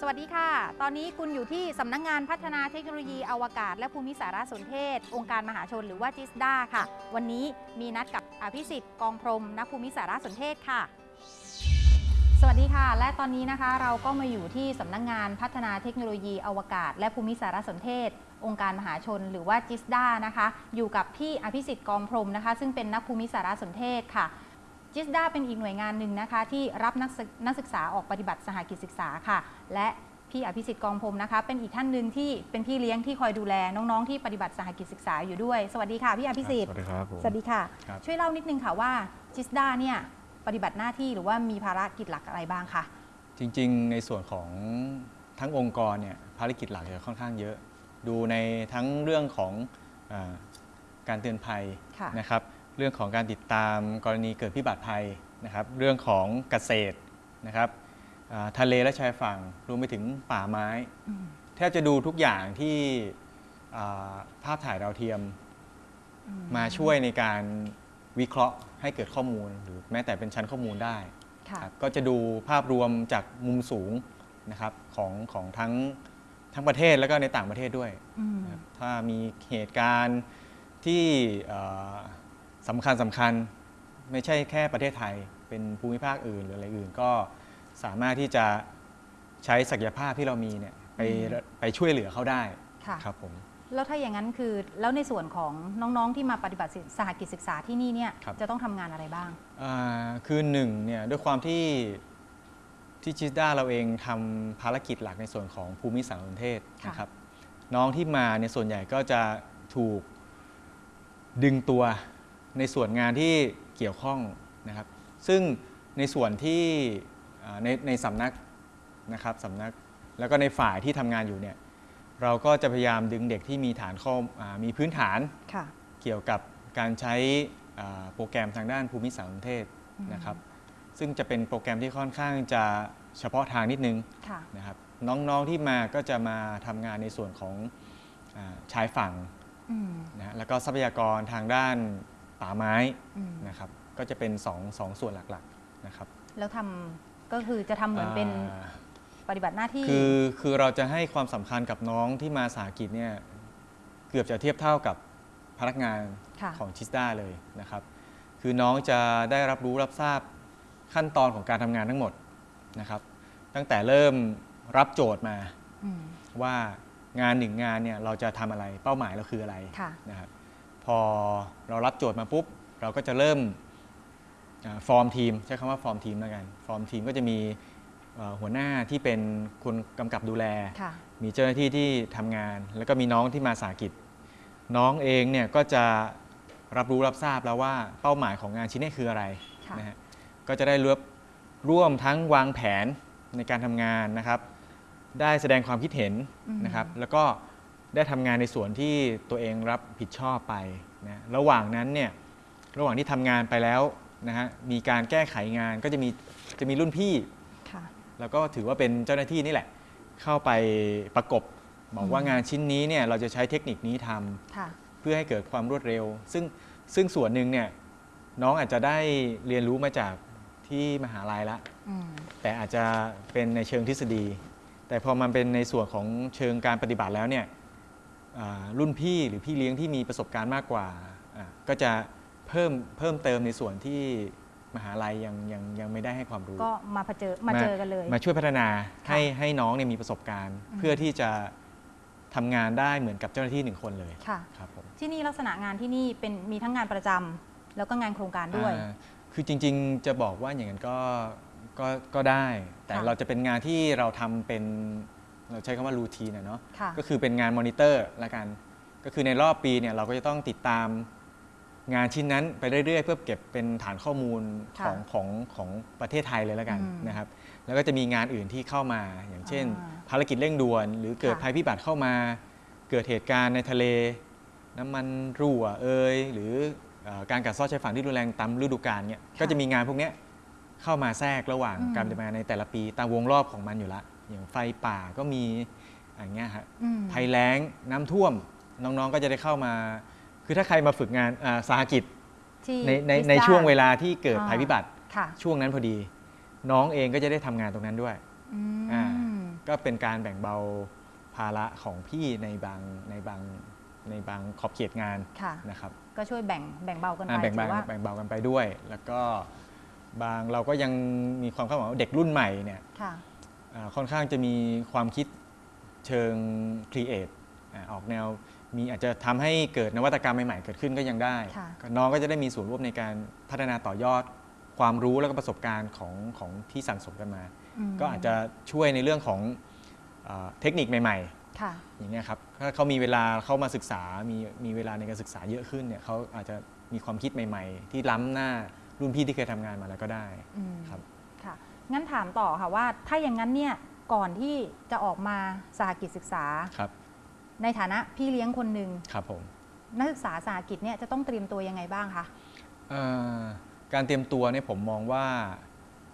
สวัสดีค่ะ ตอนนี้คุณอยู่ที่สำนักงงานพัฒนาเทคโนโลยีอวกาศ และภูมิสารสนเทศ องค์การมหาชนหรือว่าจิสดาค่ะ วันนี้มีนัดกับอภิสิทธิ์กองพรมนักภูมิสารสนเทศค่ะ สวัสดีค่ะ และตอนนี้นะคะเราก็มาอยู่ที่สำนักงงานพัฒนาเทคโนโลยีอวกาศ และภูมิสารสนเทศ องค์การมหาชน หรือว่าจิสดานะคะ อยู่กับพี่อภิสิทธิ์กองพรมนะคะ ซึ่งเป็นนักภูมิสารสนเทศค่ะ จิสดาเป็นอีกหน่วยงานหนึ่งนะคะ ที่รับนักศึกนักศึกษาออกปฏิบัติสหกิจศึกษาค่ะ และพี่อภิสิทธิ์กองพรหมนะคะ เป็นอีกท่านหนึ่งที่เป็นพี่เลี้ยงที่คอยดูแลน้องๆที่ปฏิบัติสหกิจศึกษาอยู่ด้วย สวัสดีค่ะพี่อภิสิทธิ์สวัสดีครับผม สวัสดีค่ะ ครับ ช่วยเล่านิดนึงค่ะว่าจิสดาเนี่ยปฏิบัติหน้าที่หรือว่ามีภารกิจหลักอะไรบ้างคะ จริงๆ ในส่วนของทั้งองค์กรเนี่ยภารกิจหลักจะค่อนข้างเยอะ ดูในทั้งเรื่องของอาการเตือนภัยค่ะ นะครับ เรื่องของการติดตามกรณีเกิดพิบัติภัยนะครับ เรื่องของเกษตรนะครับอ่าทะเลและชายฝั่งรวมไปถึงป่าไม้อืมแทบจะดูทุกอย่างที่อ่าภาพถ่ายดาวเทียมอืมาช่วยในการวิเคราะห์ให้เกิดข้อมูล หรือแม้แต่เป็นชั้นข้อมูลได้ค่ะครับก็จะดูภาพรวมจากมุมสูงนะครับของของทั้งทั้งประเทศแล้วก็ในต่างประเทศด้วยอืมนะครับถ้ามีเหตุการณ์ที่เอ่อ สำคัญสำคัญไม่ใช่แค่ประเทศไทย เป็นภูมิภาคอื่นหรืออะไรอื่นก็สามารถที่จะใช้ศักยภาพที่เรามีเนี่ยไปไปช่วยเหลือเขาได้ค่ะครับผมแล้วถ้าอย่างนั้นคือแล้วในส่วนของน้องๆที่มาปฏิบัติสหกิจศึกษาที่นี่เนี่ยครับจะต้องทำงานอะไรบ้างอ่าคือหนึ่งเนี่ยด้วยความที่ที่จิสด้าเราเองทำภารกิจหลักในส่วนของภูมิสารสนเทศค่ะนะครับน้องที่มาในยส่วนใหญ่ก็จะถูกดึงตัว ในส่วนงานที่เกี่ยวข้องนะครับ ซึ่งในส่วนที่อ่าในในสำนักนะครับสำนักแล้วก็ในฝ่ายที่ทำงานอยู่เนี่ยเราก็จะพยายามดึงเด็กที่มีฐานข้ออามีพื้นฐานค่ะเกี่ยวกับการใช้อ่าโปรแกรมทางด้านภูมิสารสนเทศอืมนะครับ ซึ่งจะเป็นโปรแกรมที่ค่อนข้างจะเฉพาะทางนิดนึงค่ะนะครับน้องๆที่มาก็จะมาทำงานในส่วนของอาชายฝั่งอืมนะฮะแล้วก็ทรัพยากรทางด้าน ป่าไม้อืมนะครับ ก็จะเป็นสองสองส่วนหลักๆนะครับแล้วทำก็คือจะทำเหมือนเป็นอ่า ปฏิบัติหน้าที่ คือคือเราจะให้ความสำคัญกับน้องที่มาสาหกิจเนี่ยเกือบจะเทียบเท่ากับพนักงานค่ะ ของชิสด้าเลยนะครับ คือน้องจะได้รับรู้รับทราบขั้นตอนของการทำงานทั้งหมดนะครับ ตั้งแต่เริ่มรับโจทย์มาอืมว่างานหนึ่งงานเนี่ยเราจะทำอะไรเป้าหมายเราคืออะไรค่ะ นะครับ พอเรารับโจทย์มาปุ๊บ เราก็จะเริ่มอาฟอร์มทีม ใช้คำว่าฟอร์มทีมแล้วกัน ฟอร์มทีมก็จะมีเอ่อหัวหน้าที่เป็นคนกำกับดูแลค่ะมีเจ้าหน้าที่ที่ทำงาน แล้วก็มีน้องที่มาสาหกิจ น้องเองเนี่ยก็จะรับรู้รับทราบแล้วว่าเป้าหมายของงานชิ้นนี้คืออะไรค่ะนะฮะก็จะได้ร่วมร่วมทั้งวางแผนในการทำงานนะครับ ได้แสดงความคิดเห็นอืมนะครับ แล้วก็ ได้ทำงานในส่วนที่ตัวเองรับผิดชอบไปนะระหว่างนั้นเนี่ยระหว่างที่ทำงานไปแล้วนะฮะมีการแก้ไขงานก็จะมีจะมีรุ่นพี่ค่ะแล้วก็ถือว่าเป็นเจ้าหน้าที่นี่แหละ เข้าไปประกบบอกว่าอืมงานชิ้นนี้เนี่ยเราจะใช้เทคนิคนี้ทำค่ะเพื่อให้เกิดความรวดเร็ว ซึ่งซึ่งส่วนหนึ่งเนี่ยน้องอาจจะได้เรียนรู้มาจากที่มหาลัยละอืมแต่อาจจะเป็นในเชิงทฤษฎี แต่พอมันเป็นในส่วนของเชิงการปฏิบัติแล้วเนี่ยอ่า รุ่นพี่หรือพี่เลี้ยงที่มีประสบการณ์มากกว่าอ่า ก็จะเพิ่มเพิ่มเติมในส่วนที่มหาลัยยังยังยังไม่ได้ให้ความรู้ ก็มาเผชิญมาเจอกันเลย มาช่วยพัฒนาค่ะให้ให้น้องเนี่ยมีประสบการณ์อืมเพื่อที่จะทำงานได้เหมือนกับเจ้าหน้าที่หนึ่งคนเลยค่ะครับผมที่นี่ลักษณะงานที่นี่เป็นมีทั้งงานประจำแล้วก็งานโครงการด้วยอ่าคือจริง ๆ จะบอกว่าอย่างนั้นก็ก็ก็ได้ แต่ค่ะเราจะเป็นงานที่เราทำเป็น เราใช้คำว่ารูทีนอะเนาะค่ะก็คือเป็นงานมอนิเตอร์ละกัน ก็คือในรอบปีเนี่ยเราก็จะต้องติดตามงานชิ้นนั้นไปเรื่อยๆ เพื่อเก็บเป็นฐานข้อมูลค่ะของของของประเทศไทยเลยละกันอืมนะครับ แล้วก็จะมีงานอื่นที่เข้ามา อย่างเช่นอ่าภารกิจเร่งด่วน หรือเกิดค่ะภัยพิบัติเข้ามา เกิดเหตุการณ์ในทะเล น้ำมันรั่วเอยหรือเอ่อการกัดเซาะชายฝั่งที่รุนแรงตามฤดูกาลเนี่ยก็จะมีงานพวกเนี้ยเข้ามาแทรกระหว่างอืมการดำเนินงานในแต่ละปีตามวงรอบของมันอยู่ละ อย่างไฟป่าก็มีอย่างเงี้ยฮะอืมภัยแล้งน้ำท่วมน้องๆก็จะได้เข้ามา คือถ้าใครมาฝึกงานอ่าสาหกิจที่ในในพิซซ่าในช่วงเวลาที่เกิดอ่าภัยพิบัติค่ะช่วงนั้นพอดี น้องเองก็จะได้ทำงานตรงนั้นด้วยอือ่ามก็เป็นการแบ่งเบาภาระของพี่ในบางในบางในบางขอบเขตงานค่ะนะครับ ก็ช่วยแบ่งแบ่งเบากันไปอ่าแบ่งถืเบาอว่าแบ่งเบากันไปด้วย แล้วก็บางเราก็ยังมีความคาดหวังว่าเด็กรุ่นใหม่เนี่ย ค่ะอ่าค่อนข้างจะมีความคิดเชิงครีเอทออกแนวมีอาจจะทำให้เกิดนวัตกรรมใหม่ๆ เกิดขึ้นก็ยังได้ค่ะก็น้องก็จะได้มีส่วนร่วมในการพัฒนาต่อยอดความรู้แล้วก็ประสบการณ์ของของที่สั่งสมกันมามก็อาจจะช่วยในเรื่องของอาเทคนิคใหม่ค่ะๆอย่างเงี้ยครับถ้าเขามีเวลาเข้ามาศึกษา มีมีเวลาในการศึกษาเยอะขึ้นเนี่ยเขาอาจจะมีความคิดใหม่ ๆ ที่ล้ำหน้ารุ่นพี่ที่เคยทำงานมาแล้วก็ได้อืมครับค่ะ งั้นถามต่อค่ะว่าถ้าอย่างนั้นเนี่ยก่อนที่จะออกมาสหกิจศึกษา ครับ ในฐานะพี่เลี้ยงคนหนึ่งครับผม นักศึกษาสหกิจเนี่ยจะต้องเตรียมตัวยังไงบ้างคะเอ่อการเตรียมตัวเนี่ยผมมองว่า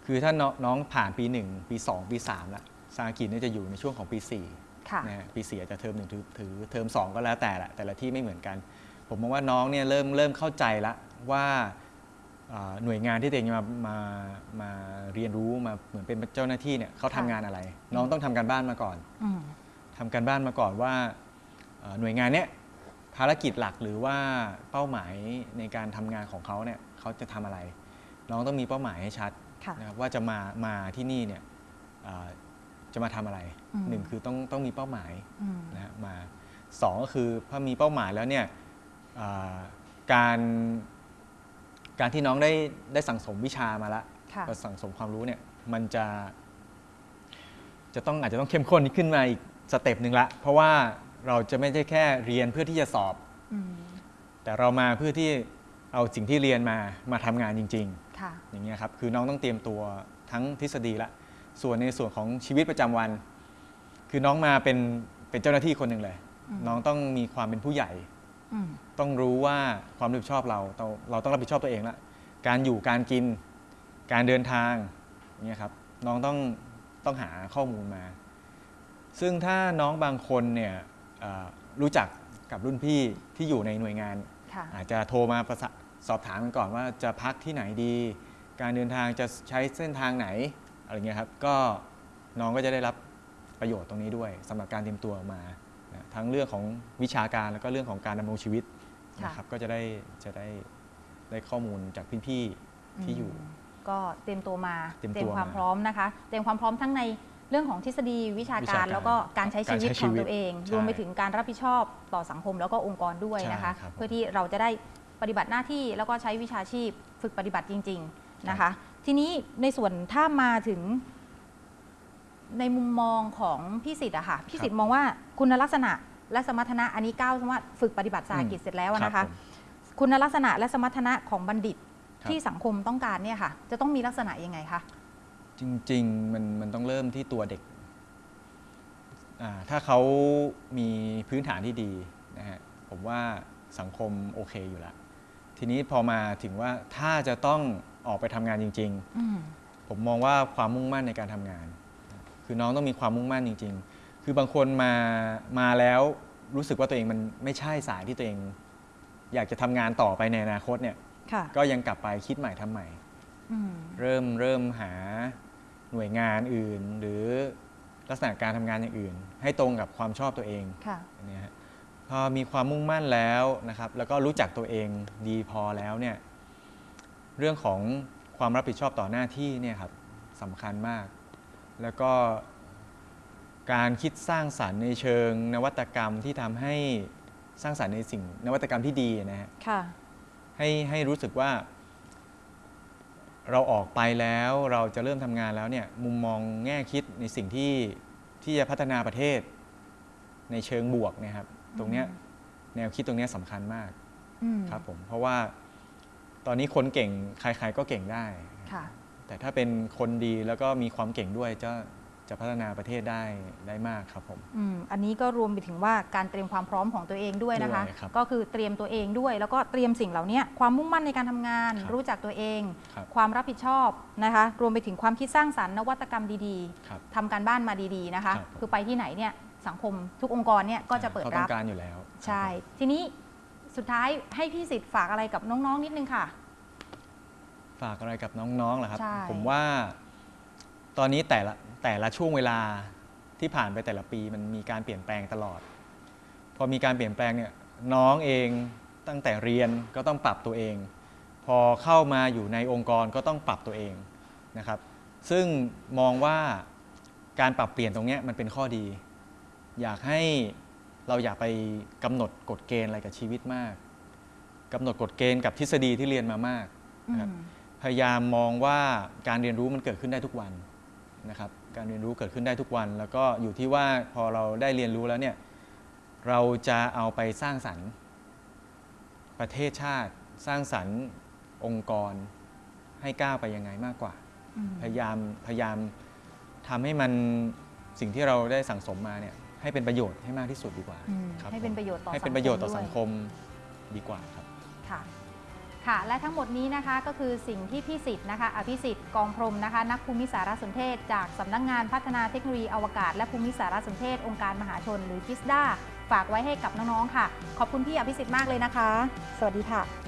คือถ้าน้องน้องผ่านปี 1 ปี 2 ปี3แล้วสาหกิจเนี่ยจะอยู่ในช่วงของปี4ค่ะนะฮะปี4อาจจะเทอมหนึ่งถือถือเทอม2 ก็แล้วแต่ละแต่ละที่ไม่เหมือนกัน ผมมองว่าน้องเนี่ยเริ่มเริ่มเข้าใจละว่าเอ่อ หน่วยงานที่ตัวเองจะมามามาเรียนรู้มาเหมือนเป็นเจ้าหน้าที่เนี่ยเขาทำค่ะงานอะไร น้องต้องทำการบ้านมาก่อนอืมทำการบ้านมาก่อนว่าเอ่อหน่วยงานเนี้ยภารกิจหลักหรือว่าเป้าหมายในการทำงานของเขาเนี่ยเขาจะทำอะไร น้องต้องมีเป้าหมายให้ชัดค่ะนะครับว่าจะมามาที่นี่เนี่ยเอ่อจะมาทำอะไรอืมหนึ่งคือต้องต้องมีเป้าหมายอืมนะฮะมาสองก็คือพอมีเป้าหมายแล้วเนี่ยเอ่อการ การที่น้องได้ได้สั่งสมวิชามาแล้วค่ะก็สั่งสมความรู้เนี่ยมันจะ จะต้องอาจจะต้องเข้มข้นขึ้นมาอีกสเต็ปหนึ่งละ เพราะว่าเราจะไม่ใช่แค่เรียนเพื่อที่จะสอบ อืมแต่เรามาเพื่อที่เอาสิ่งที่เรียนมามาทำงานจริงค่ะๆอย่างเงี้ยครับ คือน้องต้องเตรียมตัวทั้งทฤษฎีละ ส่วนในส่วนของชีวิตประจำวัน คือน้องมาเป็นเป็นเจ้าหน้าที่คนหนึ่งเลย อืม น้องต้องมีความเป็นผู้ใหญ่อืม ต้องรู้ว่าความรับผิดชอบเราเรา เราต้องรับผิดชอบตัวเองละการอยู่การกินการเดินทางอย่างเงี้ยครับน้องต้องต้องหาข้อมูลมา ซึ่งถ้าน้องบางคนเนี่ยเอ่อรู้จักกับรุ่นพี่ที่อยู่ในหน่วยงานค่ะอาจจะโทรมาประสะสอบถามกันก่อนว่าจะพักที่ไหนดี การเดินทางจะใช้เส้นทางไหนอะไรเงี้ยครับก็น้องก็จะได้รับประโยชน์ตรงนี้ด้วยสำหรับการเตรียมตัวมานะ ทั้งเรื่องของวิชาการแล้วก็เรื่องของการดำรงชีวิตค่ะ นะครับก็จะได้จะได้ได้ข้อมูลจากพี่ๆที่อยู่มก็เตรียมตัวมาเตรียมตัวความมาพร้อมนะคะ เตรียมความพร้อมทั้งในเรื่องของทฤษฎีวิชาวิกาชารการแล้วก็การใช้ชีวิตการใช้ของชีวิตตัวเอง ใช่รวมไปถึงการรับผิดชอบต่อสังคมแล้วก็องค์กรด้วยนะคะ ใช่ครับผมเพื่อที่เราจะได้ปฏิบัติหน้าที่แล้วก็ใช้วิชาชีพ ฝึกปฏิบัติจริง ๆนะคะ ทีนี้ในส่วนถ้ามาถึง ในมุมมองของพี่สิทธิ์อะค่ะพี่สิทธิ์มองว่าคุณลักษณะและสมรรถนะอันนี้ก้าวว่าฝึกปฏิบัติสาหกิจเสร็จแล้วอะนะคะรับผมคุณลักษณะและสมรรถนะของบัณฑิตครับที่สังคมต้องการเนี่ยค่ะ จะต้องมีลักษณะยังไงคะจริงๆมันมันต้องเริ่มที่ตัวเด็กอ่าถ้าเขามีพื้นฐานที่ดีนะฮะผมว่าสังคมโอเคอยู่แล้วทีนี้พอมาถึงว่าถ้าจะต้องออกไปทำงานจริงอืมๆผมมองว่าความมุ่งมั่นในการทำงาน คือน้องต้องมีความมุ่งมั่นจริง ๆ คือบางคนมามาแล้วรู้สึกว่าตัวเองมันไม่ใช่สายที่ตัวเอง อยากจะทำงานต่อไปในอนาคตเนี่ย ค่ะก็ยังกลับไปคิดใหม่ทำใหม่ อืมเริ่มเริ่มหาหน่วยงานอื่น หรือลักษณะการทำงานอย่างอื่น ให้ตรงกับความชอบตัวเอง ค่ะ อันเนี้ยฮะพอมีความมุ่งมั่นแล้วนะครับ แล้วก็รู้จักตัวเองดีพอแล้วเนี่ย เรื่องของความรับผิดชอบต่อหน้าที่เนี่ยครับสำคัญมาก แล้วก็การคิดสร้างสรรค์ในเชิงนวัตกรรมที่ทำให้สร้างสรรค์ในสิ่งนวัตกรรมที่ดีนะฮะค่ะ ให้ให้รู้สึกว่า เราออกไปแล้วเราจะเริ่มทำงานแล้วเนี่ยมุมมองแง่คิดในสิ่งที่ที่จะพัฒนาประเทศ ในเชิงบวกเนะครับ ตรงเนี้ยแนวคิดตรงเนี้ยสำคัญมากอืมครับผมเพราะว่าตอนนี้คนเก่งใครๆก็เก่งได้ ค่ะ แต่ถ้าเป็นคนดีแล้วก็มีความเก่งด้วยจะจะพัฒนาประเทศได้ได้มากครับผม อืมอันนี้ก็รวมไปถึงว่าการเตรียมความพร้อมของตัวเองด้วยนะคะ ด้วยครับก็คือเตรียมตัวเองด้วย แล้วก็เตรียมสิ่งเหล่านี้ความมุ่งมั่นในการทำงาน ครับรู้จักตัวเอง ครับ ความรับผิดชอบนะคะ รวมไปถึงความคิดสร้างสรรค์นวัตกรรมดีครับ ๆทำการบ้านมาดีๆนะคะ ครับผม คือไปที่ไหนเนี่ยสังคมทุกองค์กรเนี่ยก็จะเปิดเขาต้รัอบ งการอยู่แล้วใช่ครับทีนี้สุดท้ายให้พี่สิทธิ์ฝากอะไรกับน้องๆนิดนึงค่ะผม ฝากอะไรกับน้องๆเหรอครับ ใช่ ผมว่า ตอนนี้แต่ละแต่ละช่วงเวลาที่ผ่านไปแต่ละปีมันมีการเปลี่ยนแปลงตลอด พอมีการเปลี่ยนแปลงเนี่ยน้องเองตั้งแต่เรียนก็ต้องปรับตัวเอง พอเข้ามาอยู่ในองค์กรก็ต้องปรับตัวเองนะครับ ซึ่งมองว่าการปรับเปลี่ยนตรงเนี้ยมันเป็นข้อดี อยากให้เราอย่าไปกำหนดกฎเกณฑ์อะไรกับชีวิตมากกำหนดกฎเกณฑ์กับทฤษฎีที่เรียนมามากครับอืม พยายามมองว่าการเรียนรู้มันเกิดขึ้นได้ทุกวันนะครับ การเรียนรู้เกิดขึ้นได้ทุกวัน แล้วก็อยู่ที่ว่าพอเราได้เรียนรู้แล้วเนี่ยเราจะเอาไปสร้างสรรค์ ประเทศชาติ สร้างสรรค์องค์กร ให้ก้าวไปยังไงมากกว่าอืมพยายามพยายามทำให้มันสิ่งที่เราได้สั่งสมมาเนี่ยให้เป็นประโยชน์ให้มากที่สุดดีกว่าอืมครับให้เป็นผมประโยชน์ต่อให้เป็นประโยชน์ต่อด้วยสังคมดีกว่าครับค่ะ ค่ะ และทั้งหมดนี้นะคะก็คือสิ่งที่พี่สิทธิ์นะคะ อภิสิทธิ์กองพรมนะคะ นักภูมิสารสนเทศ จากสำนักงงานพัฒนาเทคโนโลยีอวกาศ และภูมิสารสนเทศ องค์การมหาชน หรือกิสดาฝากไว้ให้กับน้องๆค่ะ ขอบคุณพี่อภิสิทธิ์มากเลยนะคะ สวัสดีค่ะ